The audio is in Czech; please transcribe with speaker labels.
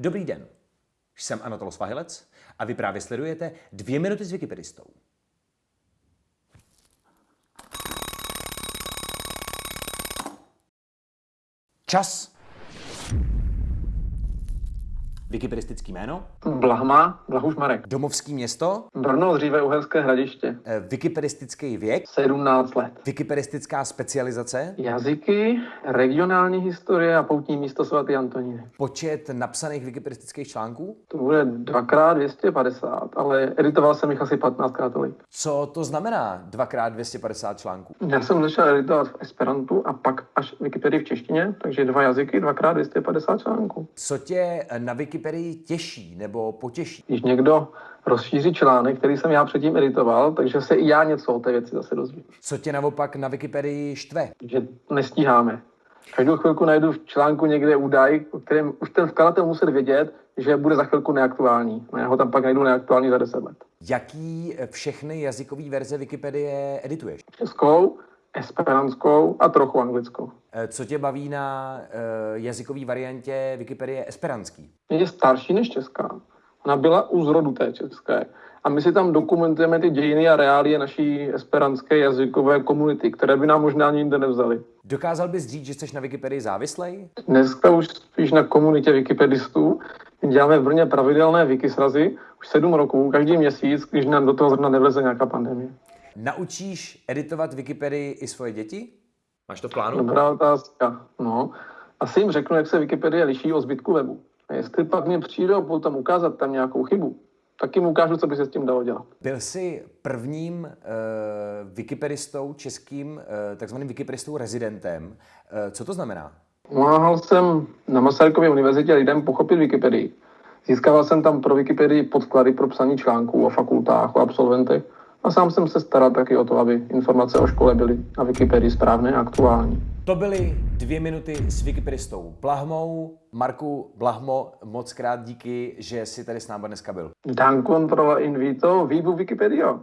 Speaker 1: Dobrý den, jsem Anatol Svahilec a vy právě sledujete dvě minuty s Wikipedistou. Čas. Wikipedistický jméno?
Speaker 2: Blahma, Blahuš Marek.
Speaker 1: Domovský město?
Speaker 2: Brno, dříve Uherské hradiště.
Speaker 1: Eh, Wikipedistický věk?
Speaker 2: 17 let.
Speaker 1: Wikipedistická specializace?
Speaker 2: Jazyky, regionální historie a poutní místo svatý Antoníny.
Speaker 1: Počet napsaných wikipedistických článků?
Speaker 2: To bude dvakrát 250, ale editoval jsem jich asi 15 krát tolik.
Speaker 1: Co to znamená dvakrát 250 článků?
Speaker 2: Já jsem začal editovat v Esperantu a pak až Wikipedii v češtině, takže dva jazyky, dvakrát 250 článků.
Speaker 1: Co tě na Wikipedii těší nebo potěší?
Speaker 2: Když někdo rozšíří článek, který jsem já předtím editoval, takže se i já něco o té věci zase dozvím.
Speaker 1: Co tě naopak na Wikipedii štve?
Speaker 2: Že nestíháme. Každou chvilku najdu v článku někde údaj, o kterém už ten vkladatel musel vědět, že bude za chvilku neaktuální. No já ho tam pak najdu neaktuální za 10 let.
Speaker 1: Jaký všechny jazykové verze Wikipedie edituješ?
Speaker 2: Českou, esperantskou a trochu anglickou.
Speaker 1: Eh, Co tě baví na uh, jazykové variantě Wikipedie esperantský?
Speaker 2: Je starší než česká. Ona byla u zrodu té české. A my si tam dokumentujeme ty dějiny a reálie naší esperantské jazykové komunity, které by nám možná ani jinde nevzali.
Speaker 1: Dokázal bys říct, že jsi na Wikipedii závislej?
Speaker 2: Dneska už spíš na komunitě wikipedistů. Děláme v Brně pravidelné wikisrazy už sedm roků, každý měsíc, když nám do toho zrovna nevleze nějaká pandemie.
Speaker 1: Naučíš editovat Wikipedii i svoje děti? Máš to v plánu?
Speaker 2: Dobrá otázka. No, asi jim řeknu, jak se Wikipedie liší od zbytku webu. A jestli pak mě přijdou potom ukázat tam nějakou chybu, tak jim ukážu, co by se s tím dalo dělat.
Speaker 1: Byl jsi prvním uh, wikipedistou, českým, uh, takzvaným wikipedistou rezidentem. Uh, co to znamená?
Speaker 2: Pomáhal jsem na Masarykově univerzitě lidem pochopit Wikipedii. Získával jsem tam pro Wikipedii podklady pro psaní článků o fakultách, o absolventech a sám jsem se staral taky o to, aby informace o škole byly na Wikipedii správné a aktuální.
Speaker 1: To byly dvě minuty s wikipedistou Blahmou. Marku Blahmo, moc krát díky, že jsi tady s námi dneska byl.
Speaker 2: Dan controla invito, vivu Wikipedia.